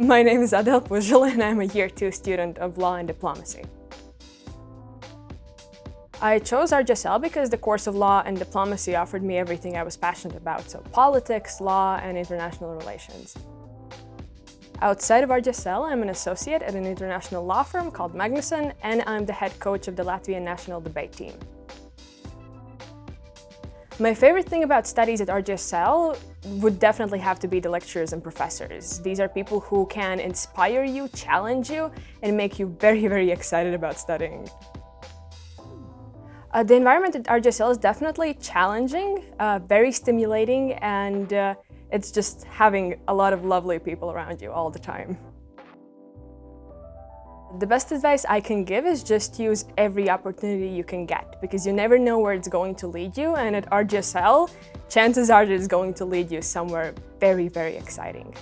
My name is Adel Puzhel and I'm a year two student of law and diplomacy. I chose RGSL because the course of law and diplomacy offered me everything I was passionate about, so politics, law, and international relations. Outside of RGSL, I'm an associate at an international law firm called Magnusson, and I'm the head coach of the Latvian national debate team. My favorite thing about studies at RGSL would definitely have to be the lecturers and professors. These are people who can inspire you, challenge you, and make you very, very excited about studying. Uh, the environment at RGSL is definitely challenging, uh, very stimulating, and uh, it's just having a lot of lovely people around you all the time. The best advice I can give is just use every opportunity you can get because you never know where it's going to lead you and at RGSL, chances are that it's going to lead you somewhere very, very exciting.